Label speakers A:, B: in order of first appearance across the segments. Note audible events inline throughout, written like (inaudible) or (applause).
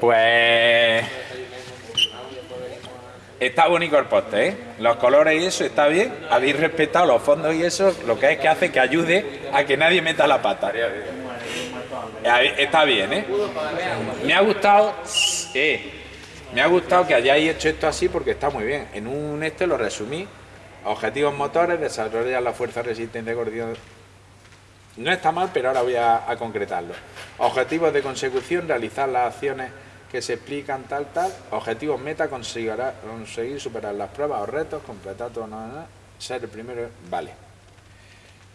A: Pues... Está bonito el poste, ¿eh? Los colores y eso está bien. Habéis respetado los fondos y eso, lo que es que hace que ayude a que nadie meta la pata. Está bien, ¿eh? Me ha gustado... Me ha gustado que hayáis hecho esto así porque está muy bien. En un este lo resumí. Objetivos motores, desarrollar la fuerza resistente de coordinación. No está mal, pero ahora voy a, concretarlo. Objetivos de consecución, realizar las acciones que se explican tal, tal. Objetivos meta, conseguir, superar las pruebas o retos, completar todo, nada, nada. Ser el primero, vale.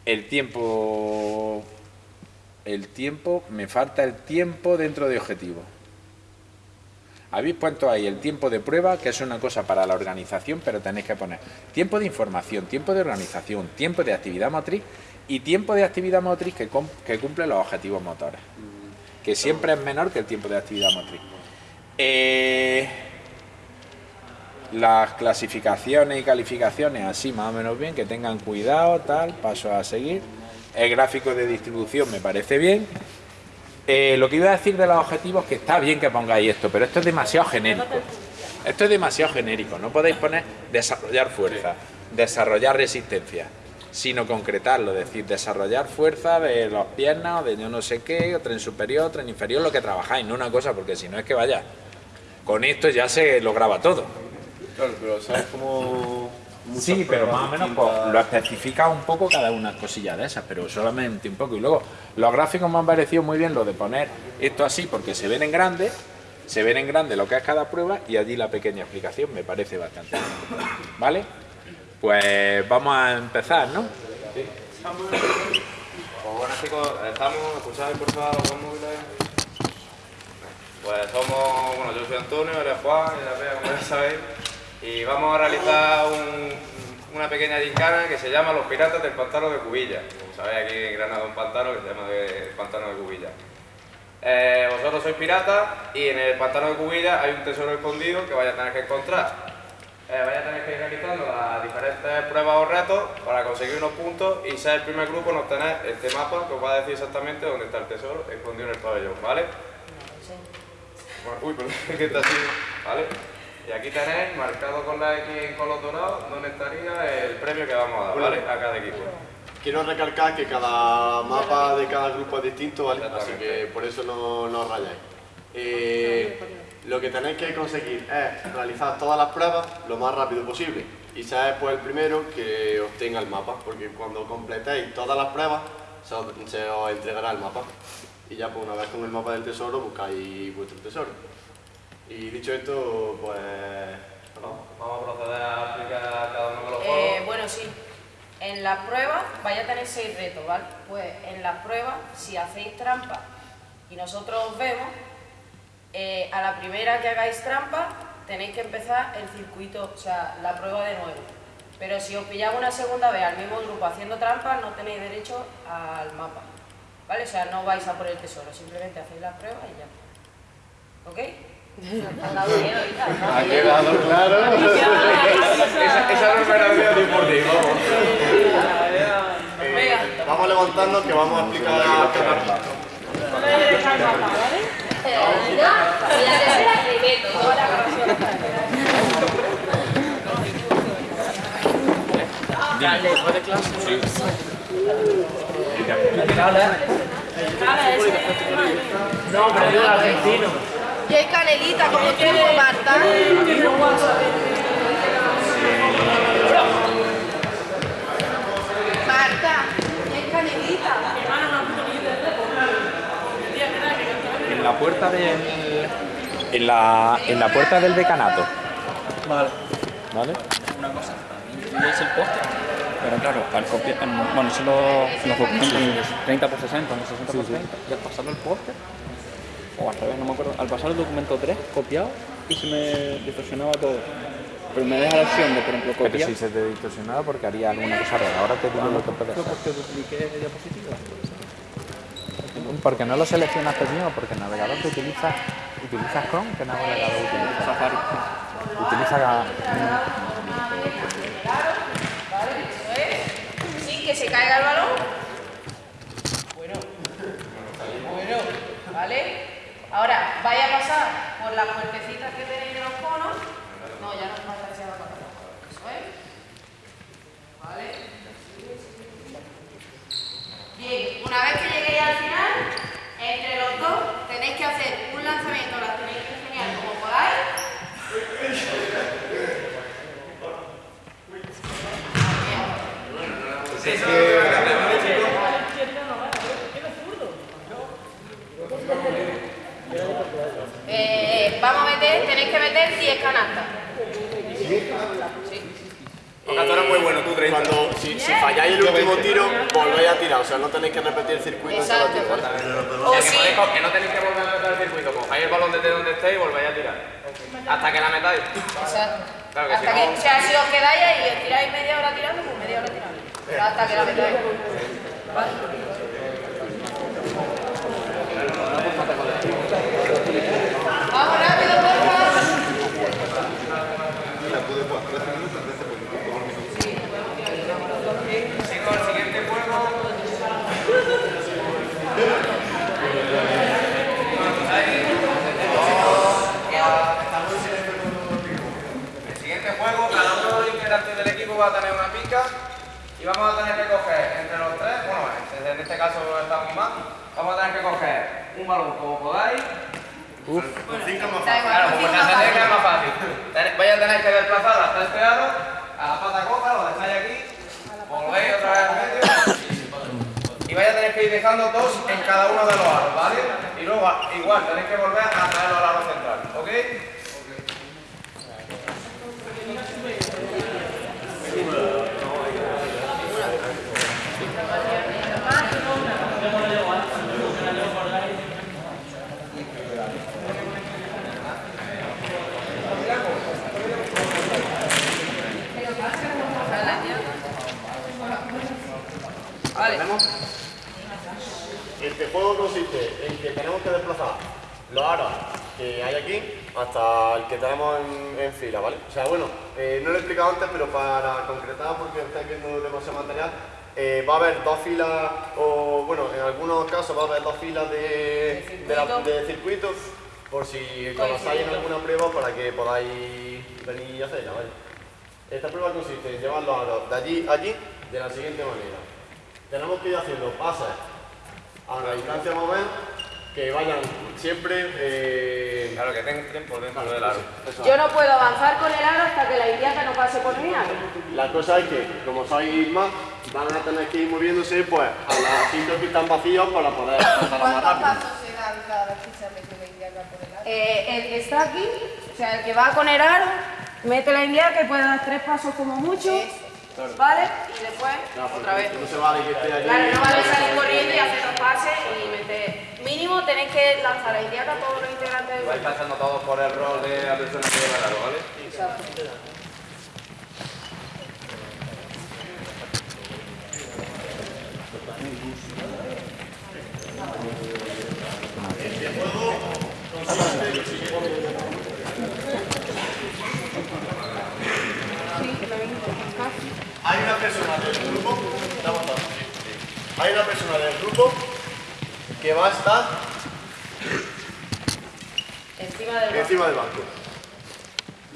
A: El tiempo... El tiempo, me falta el tiempo dentro de objetivos. Habéis puesto ahí el tiempo de prueba, que es una cosa para la organización, pero tenéis que poner tiempo de información, tiempo de organización, tiempo de actividad motriz y tiempo de actividad motriz que, cumple los objetivos motores, que siempre es menor que el tiempo de actividad motriz. Eh, las clasificaciones y calificaciones así más o menos bien, que tengan cuidado, tal, paso a seguir. El gráfico de distribución me parece bien. Eh, lo que iba a decir de los objetivos, que está bien que pongáis esto, pero esto es demasiado genérico. Esto es demasiado genérico, no podéis poner desarrollar fuerza, desarrollar resistencia, sino concretarlo, es decir, desarrollar fuerza de las piernas o de yo no sé qué, o tren superior, tren inferior, lo que trabajáis, no una cosa, porque si no es que vaya, con esto ya se lo graba todo.
B: Claro, pero ¿sabes cómo
A: Sí, pero más o menos pues, lo especifica un poco cada una cosilla de esas, pero solamente un poco. Y luego, los gráficos me han parecido muy bien lo de poner esto así, porque se ven en grande, se ven en grande lo que es cada prueba y allí la pequeña explicación me parece bastante bien. ¿Vale? Pues vamos a empezar, ¿no? Sí.
B: Pues bueno chicos, estamos, escucháis por favor los móviles. Pues somos, bueno yo soy Antonio, eres Juan, la vea, como ya sabéis y vamos a realizar una pequeña gincana que se llama Los Piratas del Pantano de Cubilla. Como sabéis, aquí en Granada un pantano que se llama el Pantano de Cubilla. Eh, vosotros sois piratas y en el Pantano de Cubilla hay un tesoro escondido que vais a tener que encontrar. Eh, vais a tener que ir realizando las diferentes pruebas o retos para conseguir unos puntos y ser el primer grupo en obtener este mapa que os va a decir exactamente dónde está el tesoro escondido en el pabellón, ¿vale? Uy, perdón, (laughs) que está así, ¿vale? Y aquí tenéis marcado con la X en color dorado donde estaría el premio que vamos a dar, ¿vale? A cada equipo.
C: Quiero recalcar que cada mapa de cada grupo es distinto, ¿vale? Así que por eso no, no rayáis. Eh, lo que tenéis que conseguir es realizar todas las pruebas lo más rápido posible y ser pues el primero que obtenga el mapa, porque cuando completéis todas las pruebas se os, se os entregará el mapa. Y ya pues una vez con el mapa del tesoro buscáis vuestro tesoro. Y dicho esto, pues...
B: vamos a proceder a explicar cada uno de los
D: eh, Bueno, sí. En las pruebas vais a tener seis retos, ¿vale? Pues en las pruebas, si hacéis trampa y nosotros os vemos, eh, a la primera que hagáis trampa tenéis que empezar el circuito, o sea, la prueba de nuevo. Pero si os pilláis una segunda vez al mismo grupo haciendo trampa, no tenéis derecho al mapa. ¿Vale? O sea, no vais a por el tesoro, simplemente hacéis la prueba y ya. ¿Ok? (laughs)
C: Ha quedado claro. (laughs)
B: esa, no es verdadera por ti, vamos.
C: Eh, vamos levantando que vamos a explicar la
A: Dale, ¿fue de clase? Sí.
E: No, pero yo argentino.
D: Y hay canelita, como tú. Marta,
A: En la puerta del... En la, en la puerta del decanato.
E: Vale.
A: ¿Vale?
E: Una cosa. ¿Veis el poste? Pero claro, al copiar, bueno, solo los documentos 30 por 60, no 60 por 30, y al pasarlo el poste, o al revés, no me acuerdo, al pasar el documento 3 copiado y se me distorsionaba todo. Pero me deja la opción de, por ejemplo, copiar.
A: Pero si se te distorsionaba porque haría alguna cosa rara. Ahora te digo lo que puedes hacer.
E: porque dupliqué diapositivas.
A: Porque no lo seleccionaste bien o porque el navegador que utilizas, utilizas Chrome, ¿qué navegador utilizas?
E: Safari.
A: Utiliza...
D: Sin que se caiga el balón. Bueno. Bueno. ¿Vale? Ahora, vaya a pasar por las puertecitas que tenéis de los conos. No, ya no pasa esa la pata. Eso es. ¿Vale? Bien, una vez que lleguéis al final, entre los dos tenéis que hacer un lanzamiento, las tenéis que enseñar como podáis. Eh, vamos a meter, tenéis que meter 10 canastas.
B: Porque tú eres muy bueno, tú 30.
C: Cuando, si, si falláis el último tiro, volvéis a tirar. O sea, no tenéis que repetir el circuito
D: Exacto.
C: tiro, ¿vale?
D: O
B: que,
D: si,
B: podéis co- que no tenéis que volver a meter el circuito, cojáis el balón desde donde estéis y volvéis a tirar. Hasta que la metáis.
D: exacto.
B: Claro que
D: hasta
B: si
D: que,
B: no-
D: o sea, si os quedáis ahí y os tiráis media hora tirando, pues media hora tirando. Hasta que la metáis. ¿Vale? Vamos rápido, porfa.
B: Chicos, el siguiente juego. El siguiente juego, cada uno de los integrantes del equipo va a tener una pica y vamos a tener que coger entre los tres, bueno, en en este caso estamos más, vamos a tener que coger un balón como podáis.
D: Da igual,
B: Claro,
D: con
B: pues
D: cinco
B: la estrategia es
D: fácil.
B: más fácil. Vais a tener que desplazar hasta este aro, a la pata coja, lo dejáis aquí, volvéis otra vez al medio y vais a tener que ir dejando dos en cada uno de los aros, ¿vale? Y luego igual tenéis que volver a traerlo al aro central, ¿ok?
D: Vale.
C: Este juego consiste en que tenemos que desplazar los aros que hay aquí hasta el que tenemos en, en fila, ¿vale? O sea, bueno, eh, no lo he explicado antes, pero para concretar, porque estáis viendo demasiado material, eh, va a haber dos filas, o bueno, en algunos casos va a haber dos filas de, de, la- de circuitos, por si conocéis en alguna prueba para que podáis venir y hacerla, ¿vale? Esta prueba consiste en llevar los aros de allí a allí de la siguiente manera. Tenemos que ir haciendo pases a la distancia más o menos que vayan siempre. Eh,
B: Claro, que tengan tiempo dentro del aro.
D: Yo no puedo avanzar con el aro hasta que la indiata no pase por mi aro.
C: La cosa es que, como sois más, van a tener que ir moviéndose pues, a los sitios que están vacíos para poder pasar más rápido.
F: se dan cada ficha de la indiana por el aro?
D: Eh, el que está aquí, o sea, el que va con el aro, mete la indiata que puede dar tres pasos como mucho, ¿vale? Y después,
C: No,
D: otra vez.
C: No se vale que esté allí.
D: Claro, no vale salir corriendo y hacer los pases y meter. Mínimo tenéis que lanzar la indiata a todos los integrantes del
B: Vais
D: grupo.
B: pasando todos por el rol de la persona que lleva el aro, ¿vale?
D: Exacto.
C: Hay una persona del grupo. Estamos todos, sí, sí. Hay una persona del grupo que va a estar
D: Encima del banco.
C: encima del banco.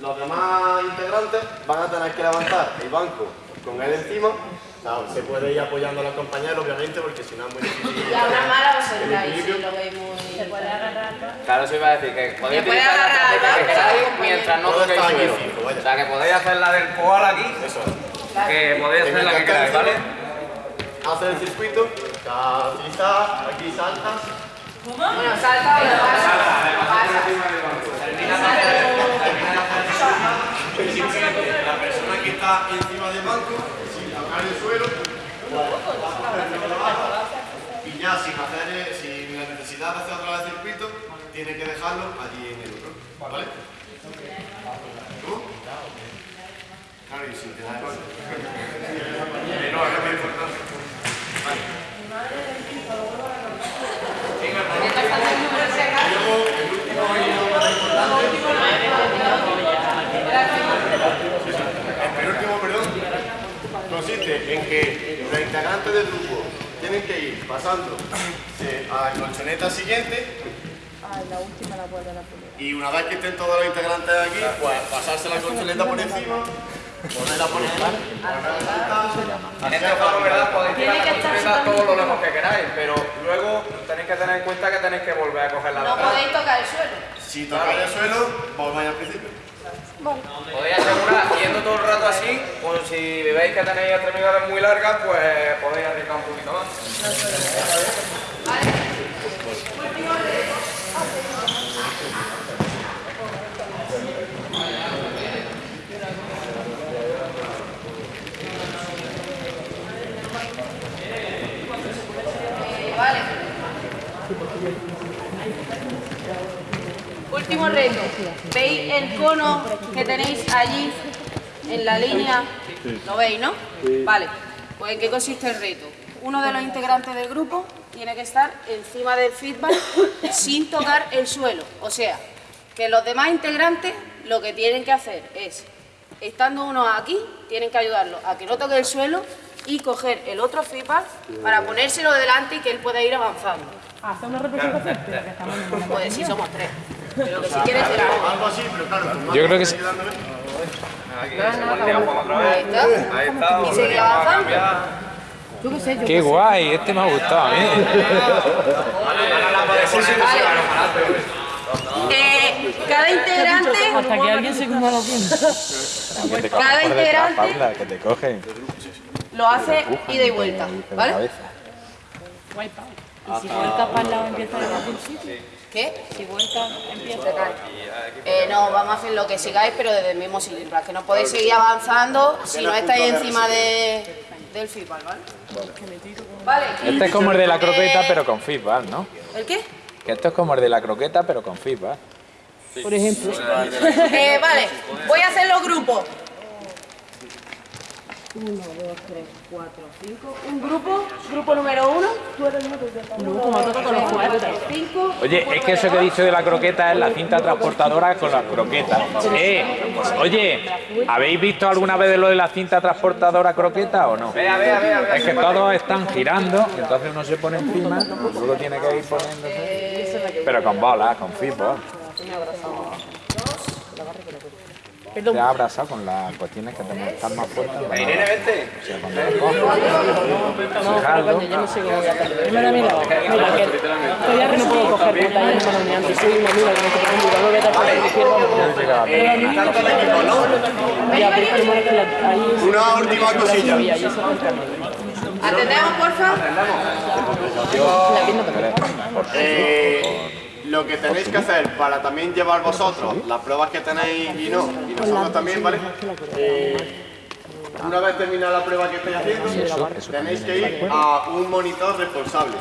C: Los demás integrantes van a tener que levantar el banco con él encima. Se puede ir apoyando a los compañeros, obviamente, porque si no es muy difícil. (laughs)
D: Y a una mala os sentáis,
C: equilibrio.
D: si lo veis muy... Se puede agarrar
B: Claro, eso iba a decir que podéis utilizar la estrategia que queráis mientras no toquéis suelo.
C: fijo.
B: O sea, que podéis hacer la del koal aquí,
C: Eso.
B: que podéis hacer la que queráis, ¿vale?
C: Hace el circuito, aquí está, aquí saltas.
D: Bueno, salta o lo pasa.
C: La persona que está encima del banco, sin tocar el suelo, y ya sin, hacer, eh, sin la necesidad de hacer otra vez el circuito, tiene que dejarlo allí en el otro. ¿Vale? ¿Cómo? Claro, y sin tener Y (laughs) no, es muy importante. El penúltimo, perdón, consiste en que los integrantes del grupo tienen que ir pasando eh, a la colchoneta siguiente
F: Ah, la última la vuelve a la primera.
C: Y una vez que estén todos los integrantes aquí, pues pasarse la colchoneta por encima, ponerla por encima.
B: En este juego, ¿verdad? Podéis tirar la colchoneta todo lo lejos que queráis, pero luego tenéis que tener en cuenta que tenéis que volver a coger la
D: No podéis tocar el suelo.
C: Si tocáis el suelo, volváis al principio.
B: Podéis asegurar, yendo todo el rato así, pues si veis que tenéis extremidades muy largas, pues podéis arriesgar un poquito más.
D: Último reto. ¿Veis el cono que tenéis allí en la línea? ¿Lo veis, no? Vale. Pues ¿en qué consiste el reto? Uno de los integrantes del grupo tiene que estar encima del feedback sin tocar el suelo. O sea, que los demás integrantes lo que tienen que hacer es, estando uno aquí, tienen que ayudarlo a que no toque el suelo y coger el otro feedback para ponérselo delante y que él pueda ir avanzando.
G: Hace una representación.
D: Pues si somos tres. Pero que si quieres será
C: Algo así, pero claro,
A: Yo creo que sí.
C: ayudándole.
B: Aquí, volteamos otra vez.
D: Ahí está.
B: Ahí está,
D: Y seguir
B: volvemos a
D: avanzando.
G: Yo qué sé, yo
A: Qué
G: qué sé.
A: guay, este me ha gustado a mí.
D: Vale.
B: adelante.
D: Eh, cada integrante,
G: Hasta que alguien se coma los dientes. (laughs)
A: Que te
D: Cada integrante-
A: que te cogen.
D: lo hace ida y vuelta, ¿vale?
A: cabeza.
G: Y si vuelta para el lado empieza desde el principio.
D: ¿Qué?
G: Si vuelta empieza.
D: Eh, no, vamos a hacer lo que sigáis, pero desde el mismo sitio. para Que no podéis seguir avanzando si no estáis encima de, del feedback, ¿vale? Vale.
A: Este es como el de la croqueta, pero con feedback, ¿no?
D: ¿El qué?
A: Que esto es como el de la croqueta, pero con feedback.
G: Por ejemplo. (laughs)
D: Eh, vale, voy a hacer los grupos. Uno, dos, tres, cuatro, cinco. Un grupo, grupo número uno.
G: Luego como toca con los juguetes.
A: Oye, es que eso que he dicho de la croqueta es la cinta transportadora con las croquetas. Eh, oye, ¿habéis visto alguna vez lo de la cinta transportadora croqueta o no?
B: Vea, vea, vea, vea.
A: Es que todos están girando, entonces uno se pone encima, luego tiene que ir poniéndose. Pero con bolas, con fútbol. Te ha abrazado con las cuestiones que que estar más fuertes.
B: Irene, vente.
A: O sea, cuando lo coges, fijarlo.
G: Coño, yo no sé cómo voy a hacer. Primero mira, mira que todavía que no puedo coger pantalla en mano ni antes. Soy una amiga que me estoy poniendo no voy a estar por la izquierda.
C: ¿no?
G: Ya, pero es que la-
C: Una última cosilla.
G: contra mí.
D: Atendemos, porfa.
G: La pierna también.
C: Lo que tenéis que hacer para también llevar vosotros las pruebas que tenéis y no, y nosotros también, ¿vale? Eh, una vez terminada la prueba que estáis haciendo, tenéis que ir a un monitor responsable.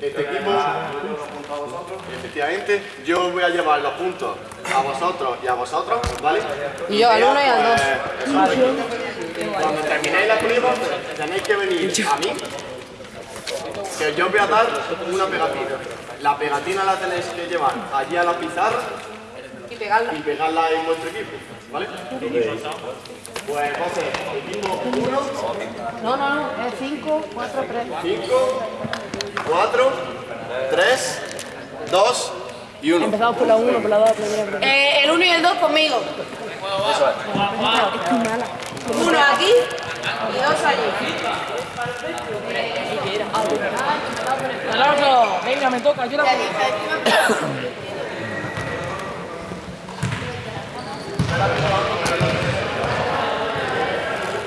C: Este equipo, efectivamente, yo os voy a llevar los puntos a vosotros y a vosotros, ¿vale?
D: Y yo al uno y al dos.
C: Pues, es. Cuando terminéis la prueba, tenéis que venir a mí que yo os voy a dar una pegatina. La pegatina la tenéis que llevar allí a la pizarra
D: Y pegarla.
C: y pegarla en vuestro equipo, ¿vale? Pues entonces, equipo 1,
D: No, no, no, es cinco, cuatro, tres.
C: 5, 4, 3, 2 y 1.
G: Empezamos por la 1, por la 2, por la 3.
D: Eh, el uno y el dos conmigo. Uno aquí y dos allí.
G: ¡El otro! Venga, me toca,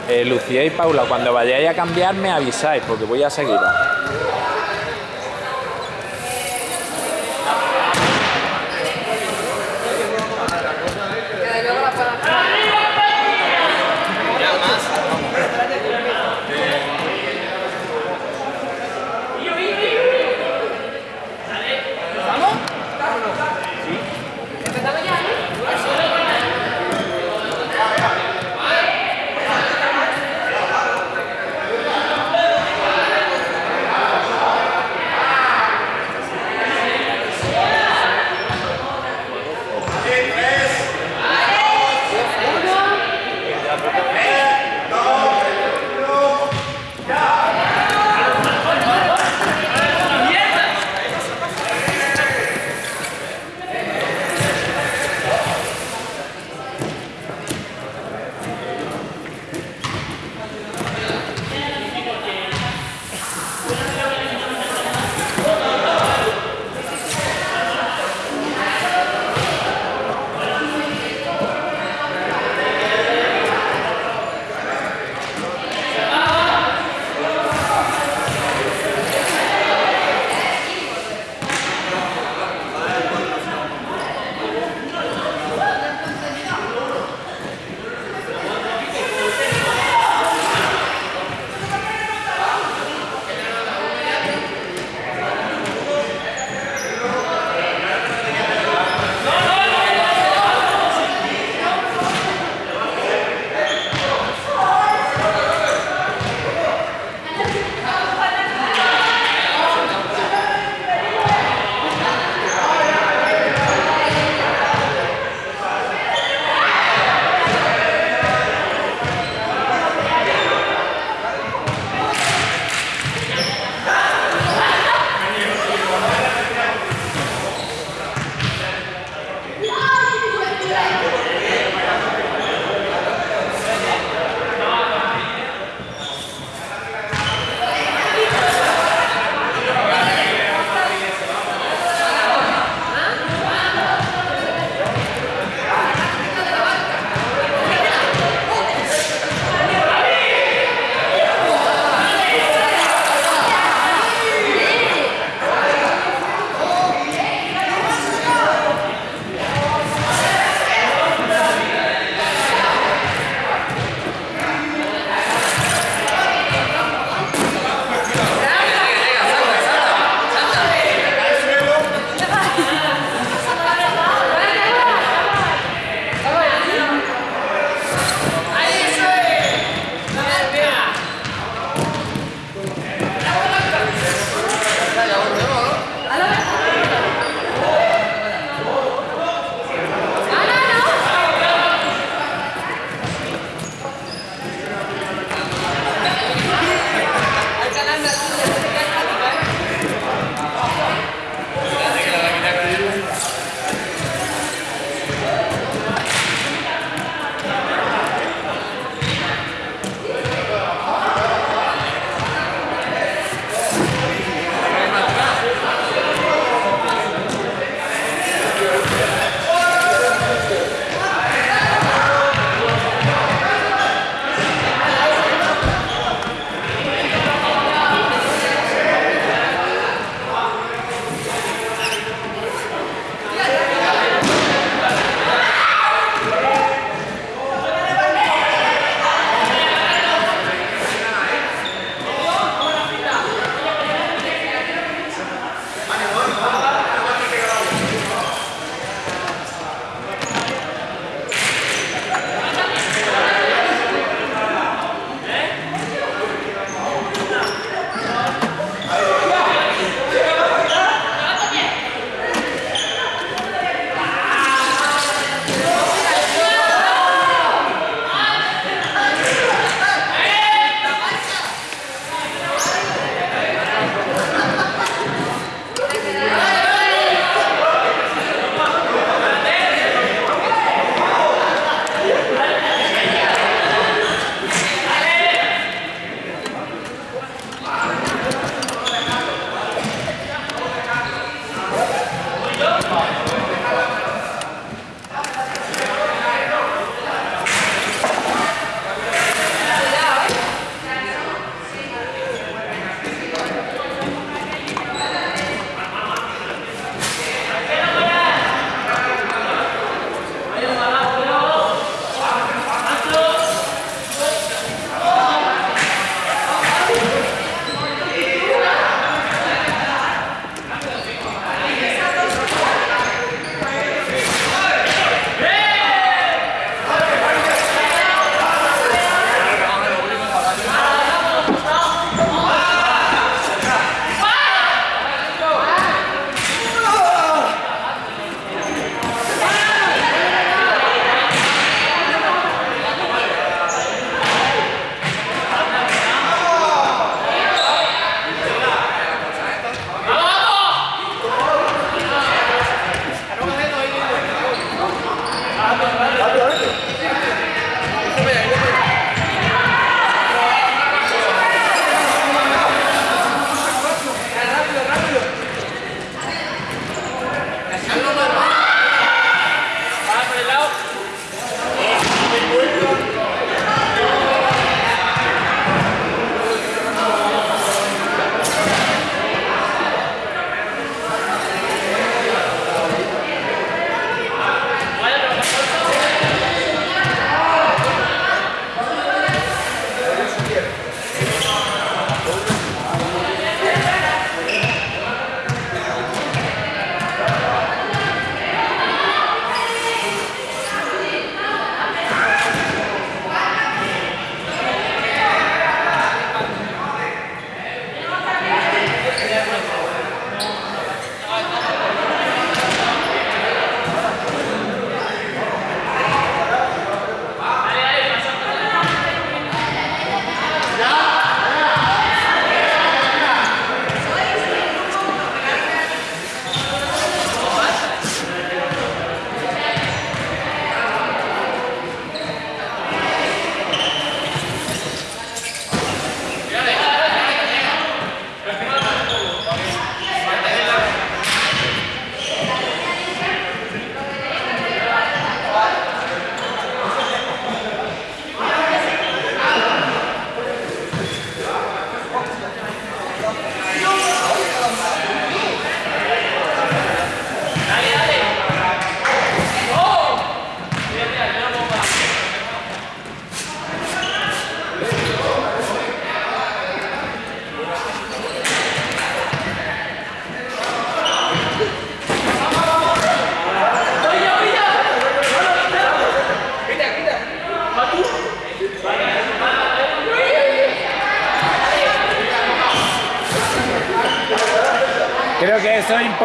A: Eh, Lucía y Paula, cuando vayáis a cambiar me avisáis, porque voy a seguiros.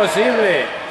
C: Eso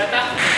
C: es imposible.